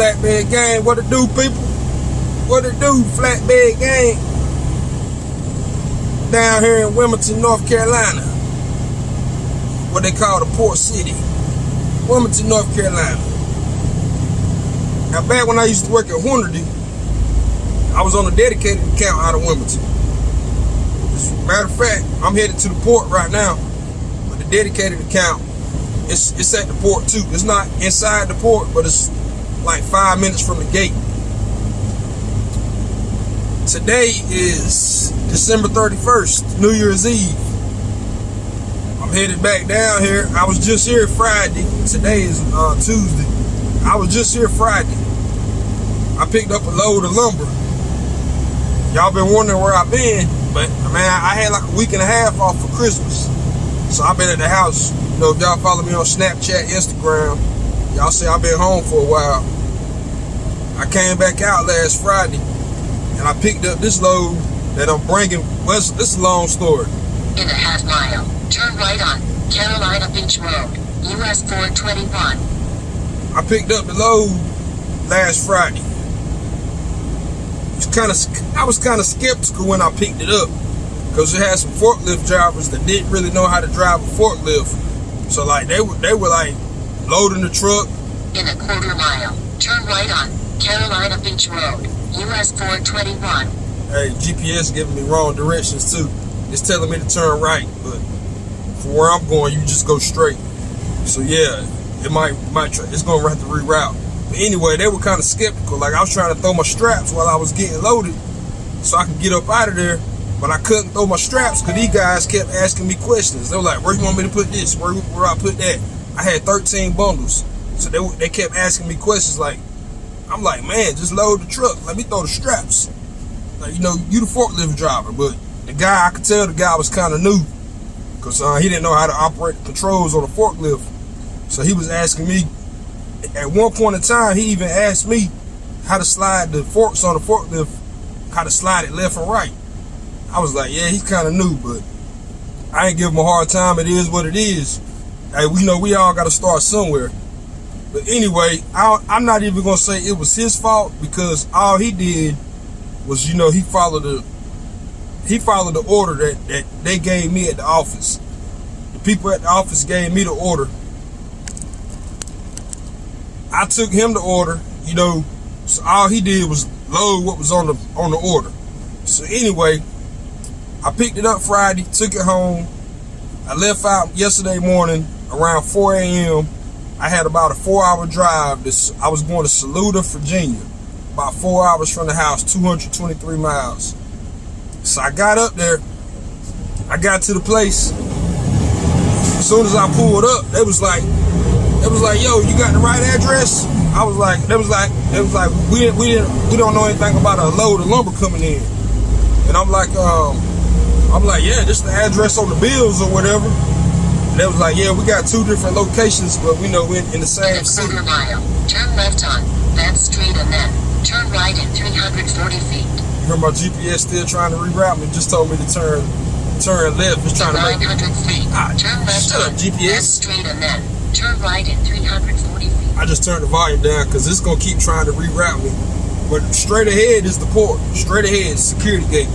Flatbed Gang. What it do, people? What it do, Flatbed Gang? Down here in Wilmington, North Carolina. What they call the Port City. Wilmington, North Carolina. Now, back when I used to work at Hornady, I was on a dedicated account out of Wilmington. As a matter of fact, I'm headed to the port right now. But the dedicated account, it's, it's at the port too. It's not inside the port, but it's like five minutes from the gate. Today is December 31st, New Year's Eve. I'm headed back down here. I was just here Friday. Today is uh, Tuesday. I was just here Friday. I picked up a load of lumber. Y'all been wondering where I've been, but man, I had like a week and a half off for Christmas. So I've been at the house. You know, if y'all follow me on Snapchat, Instagram, y'all see I've been home for a while. I came back out last Friday and I picked up this load that I'm bringing. Well, this is a long story. In a half mile, turn right on Carolina Beach Road, US 421. I picked up the load last Friday. It's kind of, I was kind of skeptical when I picked it up because it had some forklift drivers that didn't really know how to drive a forklift. So like they were, they were like loading the truck. In a quarter mile, turn right on Carolina Beach Road, US 421. Hey, GPS giving me wrong directions too. It's telling me to turn right, but for where I'm going, you just go straight. So yeah, it might might it's gonna have to reroute. But anyway, they were kind of skeptical. Like I was trying to throw my straps while I was getting loaded, so I could get up out of there. But I couldn't throw my straps because these guys kept asking me questions. They were like, "Where you want me to put this? Where where I put that?" I had 13 bundles, so they they kept asking me questions like, I'm like, man, just load the truck. Let me throw the straps. Like, you know, you the forklift driver, but the guy, I could tell the guy was kind of new because uh, he didn't know how to operate the controls on the forklift. So he was asking me, at one point in time, he even asked me how to slide the forks on the forklift, how to slide it left and right. I was like, yeah, he's kind of new, but I ain't give him a hard time. It is what it is. Hey, we know we all got to start somewhere. But anyway, I, am not even gonna say it was his fault because all he did was, you know, he followed the he followed the order that that they gave me at the office. The people at the office gave me the order. I took him the order, you know. So all he did was load what was on the on the order. So anyway, I picked it up Friday, took it home. I left out yesterday morning around 4 a.m. I had about a four hour drive. This I was going to Saluda, Virginia. About four hours from the house, 223 miles. So I got up there. I got to the place. As soon as I pulled up, they was like, it was like, yo, you got the right address? I was like, it was like, it was like, we didn't, we didn't, we don't know anything about a load of lumber coming in. And I'm like, um, I'm like, yeah, this is the address on the bills or whatever. They was like, yeah, we got two different locations, but we know we're in the same city. mile, turn left on that street and then turn right in 340 feet. You hear my GPS still trying to reroute me? Just told me to turn turn left. It's trying to make 900 feet, Ah, turn left shut up, GPS. that street and then turn right in 340 feet. I just turned the volume down because it's gonna keep trying to reroute me. But straight ahead is the port. Straight ahead is security gate.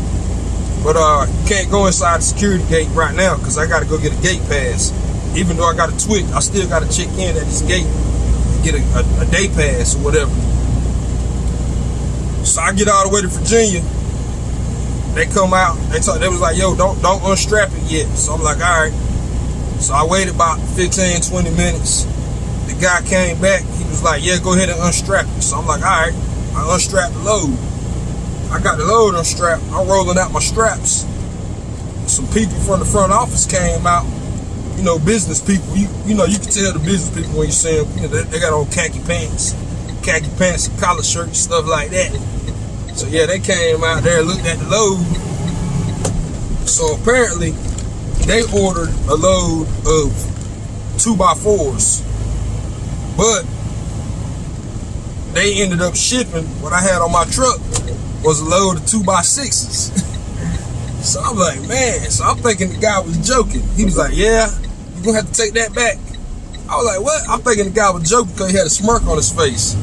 But uh, can't go inside the security gate right now because I got to go get a gate pass. Even though I got a TWIC, I still got to check in at this gate and get a, a, a day pass or whatever. So I get all the way to Virginia. They come out. They talk, They was like, "Yo, don't don't unstrap it yet." So I'm like, "All right." So I waited about 15, 20 minutes. The guy came back. He was like, "Yeah, go ahead and unstrap it." So I'm like, "All right." I unstrapped the load. I got the load unstrapped. I'm rolling out my straps. Some people from the front office came out. You know, business people. You you know, you can tell the business people when you see them. You know, they, they got on khaki pants, khaki pants, collar shirts, stuff like that. So yeah, they came out there, looked at the load. So apparently, they ordered a load of two by fours, but they ended up shipping what I had on my truck was a load of two by sixes. so I'm like, man. So I'm thinking the guy was joking. He was like, yeah, you're gonna have to take that back. I was like, what? I'm thinking the guy was joking because he had a smirk on his face.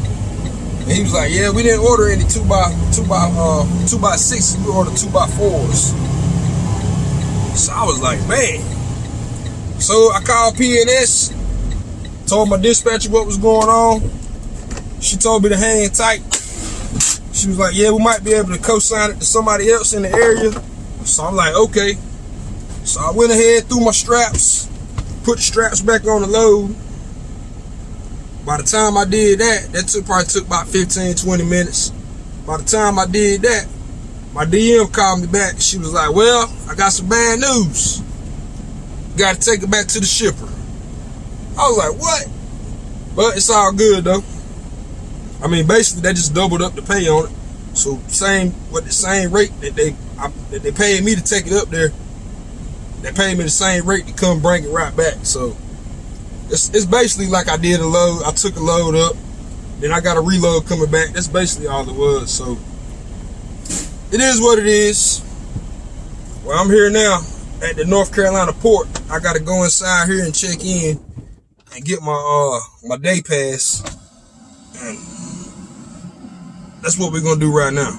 And he was like, yeah, we didn't order any two by two by uh two by sixes, we ordered two by fours. So I was like, man. So I called PNS, told my dispatcher what was going on. She told me to hang tight. She was like, yeah, we might be able to co-sign it to somebody else in the area. So I'm like, okay. So I went ahead, threw my straps, put the straps back on the load. By the time I did that, that took probably took about 15, 20 minutes. By the time I did that, my DM called me back. She was like, well, I got some bad news. Got to take it back to the shipper. I was like, what? But it's all good though. I mean, basically they just doubled up the pay on it. So same with the same rate that they I, that they paid me to take it up there. They paid me the same rate to come bring it right back. So it's, it's basically like I did a load. I took a load up, then I got a reload coming back. That's basically all it was. So it is what it is. Well, I'm here now at the North Carolina port. I got to go inside here and check in and get my uh my day pass. And that's what we're gonna do right now.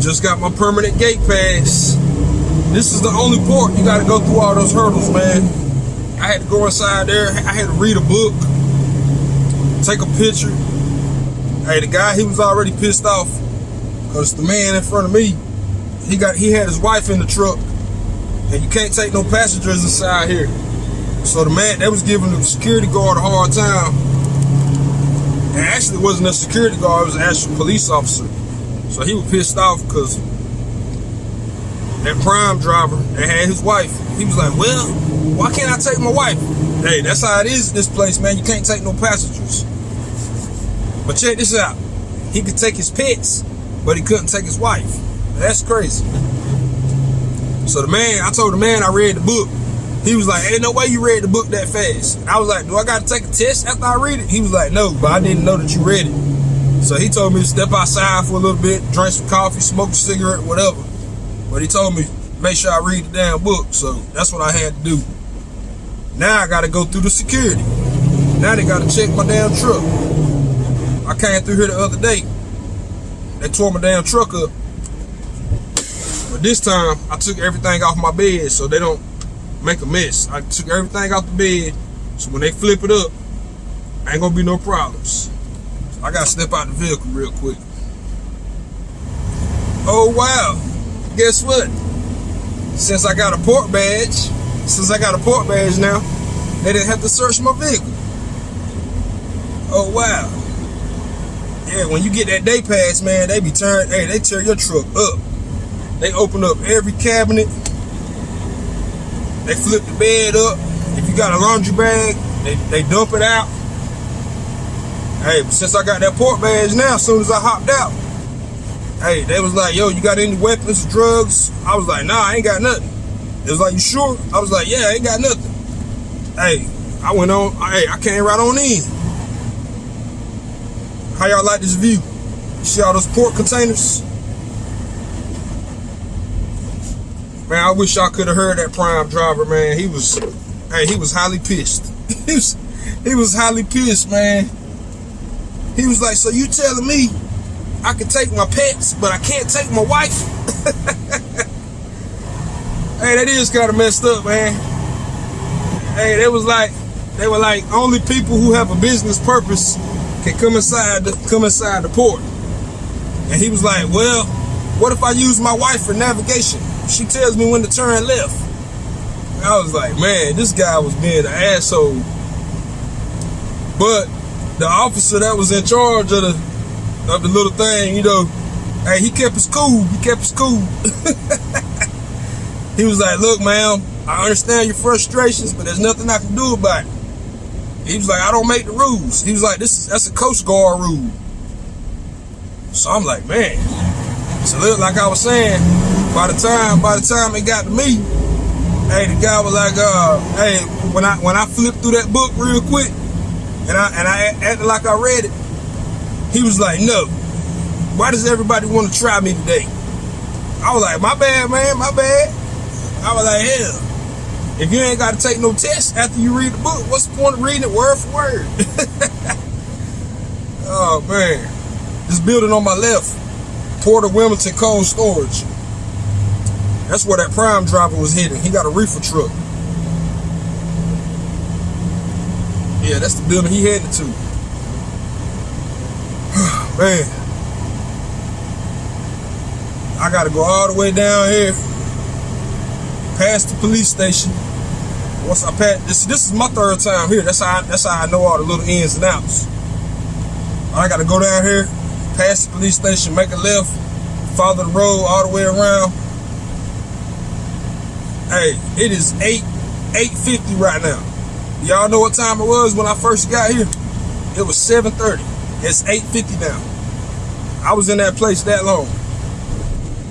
Just got my permanent gate pass. This is the only port you gotta go through all those hurdles, man. I had to go inside there. I had to read a book, take a picture. Hey, the guy, he was already pissed off because the man in front of me, he got he had his wife in the truck, and you can't take no passengers inside here. So the man that was giving the security guard a hard time. And actually, it wasn't a security guard; it was an actual police officer. So he was pissed off because that prime driver that had his wife, he was like, well, why can't I take my wife? Hey, that's how it is in this place, man. You can't take no passengers. But check this out. He could take his pets, but he couldn't take his wife. That's crazy. So the man, I told the man I read the book. He was like, ain't no way you read the book that fast. I was like, do I got to take a test after I read it? He was like, no, but I didn't know that you read it. So he told me to step outside for a little bit, drink some coffee, smoke a cigarette, whatever. But he told me make sure I read the damn book. So that's what I had to do. Now I got to go through the security. Now they got to check my damn truck. I came through here the other day. They tore my damn truck up. But this time I took everything off my bed so they don't make a mess. I took everything off the bed so when they flip it up, ain't gonna be no problems. I gotta step out the vehicle real quick. Oh wow, guess what? Since I got a port badge, since I got a port badge now, they didn't have to search my vehicle. Oh wow. Yeah, when you get that day pass, man, they be turned, hey, they tear your truck up. They open up every cabinet. They flip the bed up. If you got a laundry bag, they, they dump it out. Hey, since I got that port badge now, as soon as I hopped out, hey, they was like, yo, you got any weapons, drugs? I was like, nah, I ain't got nothing. It was like, you sure? I was like, yeah, I ain't got nothing. Hey, I went on, hey, I came right on in. How y'all like this view? You see all those port containers? Man, I wish I could have heard that prime driver, man. He was, hey, he was highly pissed. he was, he was highly pissed, man. He was like, so you telling me I can take my pets, but I can't take my wife? hey, that is kind of messed up, man. Hey, they was like, they were like, only people who have a business purpose can come inside the, come inside the port. And he was like, well, what if I use my wife for navigation? She tells me when to turn left. I was like, man, this guy was being an asshole. But the officer that was in charge of the of the little thing, you know, hey, he kept us cool. He kept us cool. he was like, look, man, I understand your frustrations, but there's nothing I can do about it. He was like, I don't make the rules. He was like, this is that's a Coast Guard rule. So I'm like, man. So look, like I was saying, by the time by the time it got to me, hey, the guy was like, uh, hey, when I when I flipped through that book real quick, and I and I acted like I read it, he was like, no. Why does everybody want to try me today? I was like, my bad, man, my bad. I was like, hell. if you ain't got to take no test after you read the book, what's the point of reading it word for word? oh man, this building on my left, Port of Wilmington Cold Storage. That's where that prime driver was hitting. He got a reefer truck. Yeah, that's the building he headed to. man. I gotta go all the way down here, past the police station. Once I pass this, this is my third time here. That's how I, that's how I know all the little ins and outs. I gotta go down here, past the police station, make a left, follow the road all the way around. Hey, it is 8 850 right now. Y'all know what time it was when I first got here? It was 7.30. It's 8.50 now. I was in that place that long.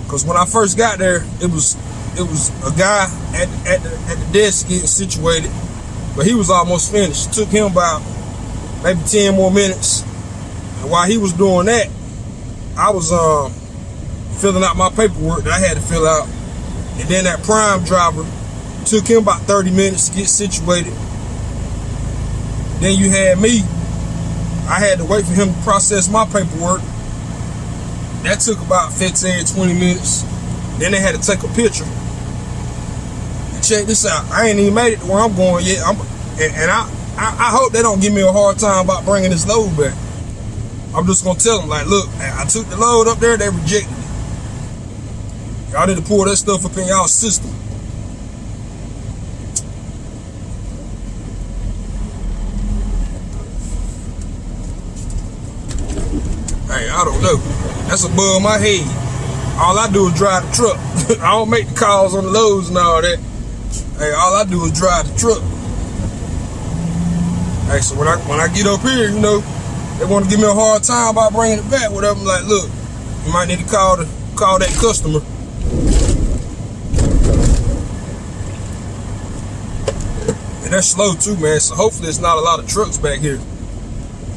Cause when I first got there, it was it was a guy at, at, the, at the desk getting situated, but he was almost finished. It took him about maybe 10 more minutes. And while he was doing that, I was um, filling out my paperwork that I had to fill out. And then that prime driver took him about 30 minutes to get situated. Then you had me. I had to wait for him to process my paperwork. That took about 15, 20 minutes. Then they had to take a picture check this out. I ain't even made it to where I'm going yet. I'm, and, and I, I, I, hope they don't give me a hard time about bringing this load back. I'm just gonna tell them like, look, I took the load up there, they rejected. Y'all need to pull that stuff up in y'all system. Hey, I don't know. That's above my head. All I do is drive the truck. I don't make the calls on the loads and all that. Hey, all I do is drive the truck. Hey, so when I when I get up here, you know, they want to give me a hard time about bringing it back. Whatever, I'm like, look, you might need to call the call that customer. And that's slow too, man. So hopefully it's not a lot of trucks back here.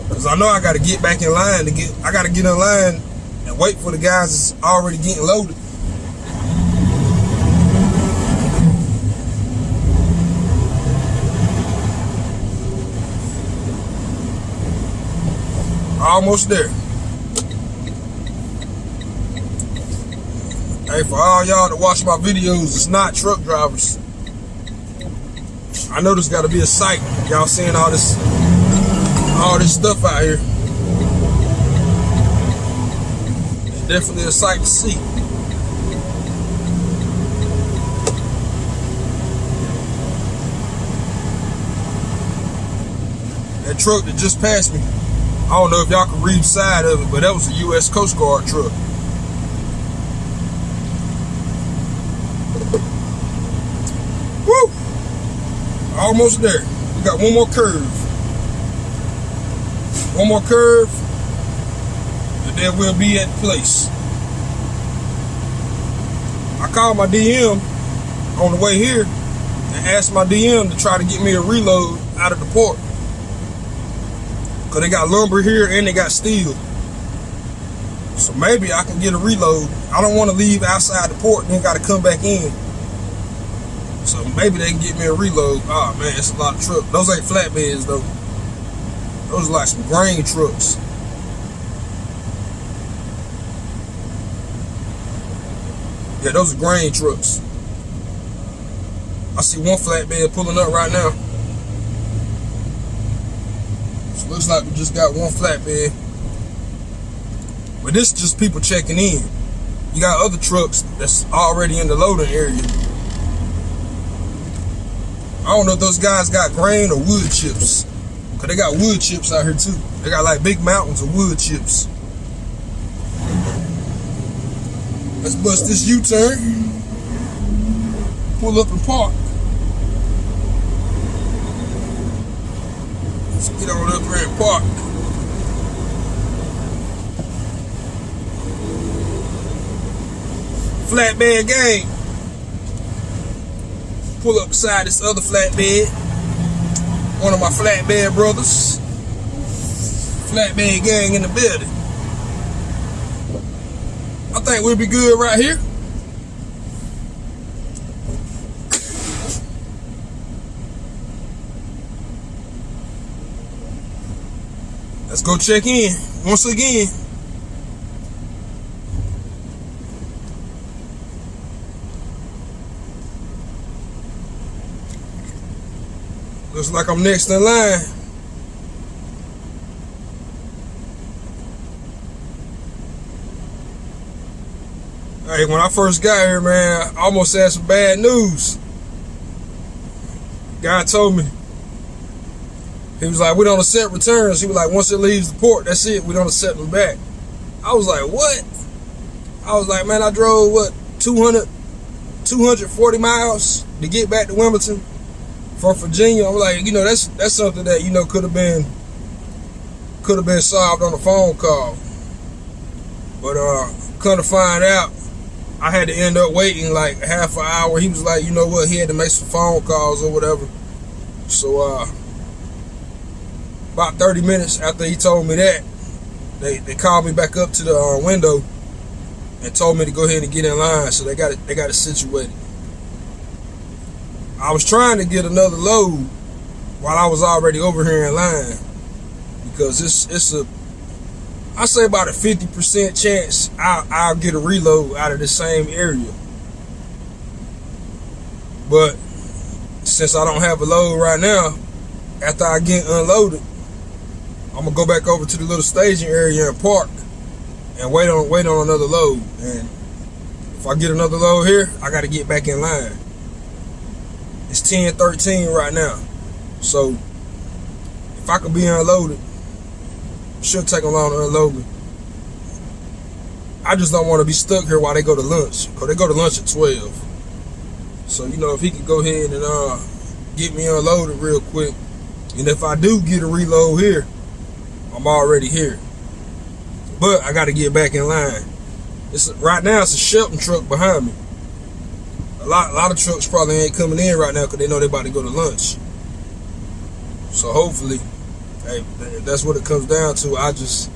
Cause I know I got to get back in line to get. I got to get in line and wait for the guys that's already getting loaded. Almost there. Hey, for all y'all that watch my videos, it's not truck drivers. I know there's got to be a sight. Y'all seeing all this, all this stuff out here. It's definitely a sight to see. That truck that just passed me I don't know if y'all can read side of it, but that was a U.S. Coast Guard truck. Almost there. We got one more curve. One more curve, and then we'll be at place. I called my DM on the way here and asked my DM to try to get me a reload out of the port. Cause they got lumber here and they got steel. So maybe I can get a reload. I don't want to leave outside the port and then got to come back in. So maybe they can get me a reload. Oh man, it's a lot of trucks. Those ain't flatbeds though. Those are like some grain trucks. Yeah, those are grain trucks. I see one flatbed pulling up right now. Looks like we just got one flatbed. But this is just people checking in. You got other trucks that's already in the loading area. I don't know if those guys got grain or wood chips. Cause they got wood chips out here too. They got like big mountains of wood chips. Let's bust this U-turn. Pull up and park. Let's get on up here and park. Flatbed gang pull up beside this other flatbed. One of my flatbed brothers. Flatbed gang in the building. I think we'll be good right here. Let's go check in once again. Looks like I'm next in line. Hey, when I first got here, man, I almost had some bad news. Guy told me. He was like, we don't accept returns. He was like, once it leaves the port, that's it. We don't accept them back. I was like, what? I was like, man, I drove, what, 200, 240 miles to get back to Wilmington from Virginia. I'm like, you know, that's that's something that, you know, could have been could have been solved on a phone call. But uh come to find out, I had to end up waiting like half an hour. He was like, you know what, he had to make some phone calls or whatever. So uh about 30 minutes after he told me that, they, they called me back up to the uh, window and told me to go ahead and get in line. So they got it they got it situated. I was trying to get another load while I was already over here in line because it's it's a I say about a 50% chance I'll, I'll get a reload out of the same area. But since I don't have a load right now, after I get unloaded, I'm gonna go back over to the little staging area and park and wait on wait on another load. And if I get another load here, I gotta get back in line. It's 10 13 right now. So if I could be unloaded, should take them long to unload me. I just don't want to be stuck here while they go to lunch. Because they go to lunch at 12. So, you know, if he could go ahead and uh, get me unloaded real quick. And if I do get a reload here, I'm already here. But I got to get back in line. It's Right now, it's a Shelton truck behind me a lot, a lot of trucks probably ain't coming in right now because they know they about to go to lunch. So hopefully, hey, that's what it comes down to. I just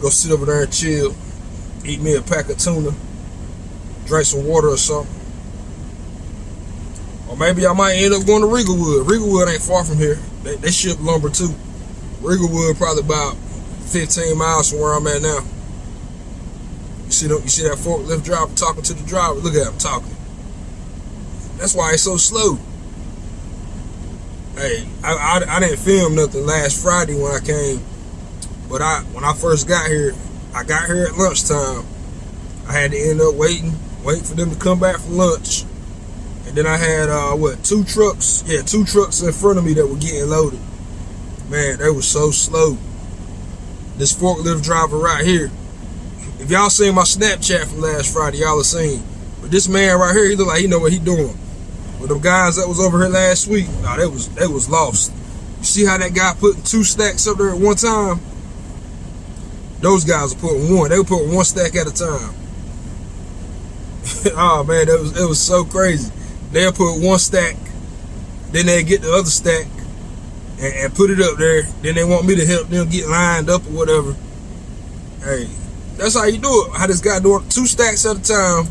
go sit over there and chill, eat me a pack of tuna, drink some water or something. Or maybe I might end up going to Regalwood. Regalwood ain't far from here. They, they ship lumber too. Regalwood probably about 15 miles from where I'm at now. You see, you see that forklift driver talking to the driver? Look at him talking. That's why it's so slow. Hey, I, I, I didn't film nothing last Friday when I came, but I when I first got here, I got here at lunchtime. I had to end up waiting, waiting for them to come back for lunch. And then I had uh what two trucks? Yeah, two trucks in front of me that were getting loaded. Man, they were so slow. This forklift driver right here. If y'all seen my Snapchat from last Friday, y'all have seen. But this man right here, he look like he know what he doing. But them guys that was over here last week, nah, they was they was lost. You see how that guy putting two stacks up there at one time? Those guys are putting one. They were putting one stack at a time. oh man, it was it was so crazy. They'll put one stack, then they get the other stack and, and put it up there. Then they want me to help them get lined up or whatever. Hey, that's how you do it. How this guy doing two stacks at a time,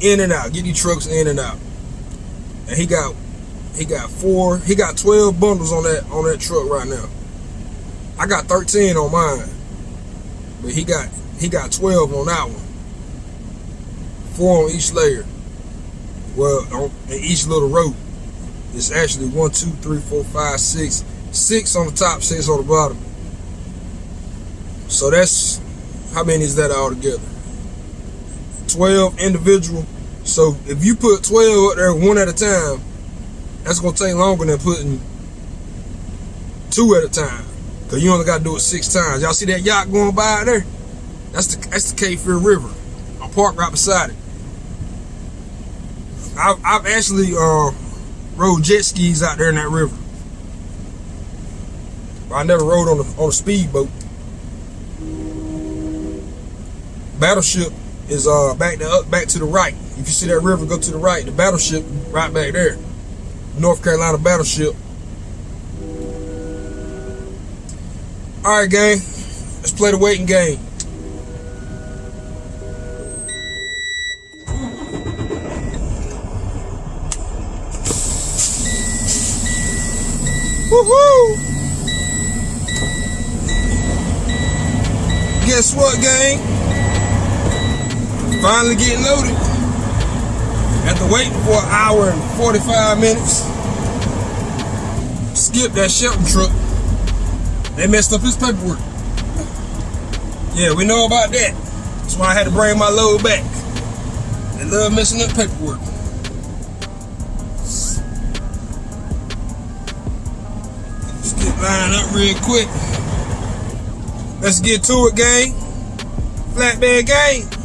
in and out. Get these trucks in and out and he got he got four, he got 12 bundles on that on that truck right now. I got 13 on mine. But he got he got 12 on that one. Four on each layer. Well, on in each little rope. It's actually one, two, three, four, five, six. Six on the top, six on the bottom. So that's how many is that all together? 12 individual so if you put 12 up there one at a time, that's gonna take longer than putting two at a time. Cause you only gotta do it six times. Y'all see that yacht going by there? That's the that's the Cape Fear River. I'm parked right beside it. I've, I've actually uh, rode jet skis out there in that river. But I never rode on a on a speedboat. Battleship is uh back to up back to the right. If you see that river, go to the right. The battleship right back there. North Carolina battleship. All right, gang. Let's play the waiting game. Finally getting loaded. After waiting for an hour and 45 minutes. Skip that Shelton truck. They messed up his paperwork. Yeah, we know about that. That's why I had to bring my load back. They love messing up paperwork. Let's get lined up real quick. Let's get to it, gang. Flatbed gang.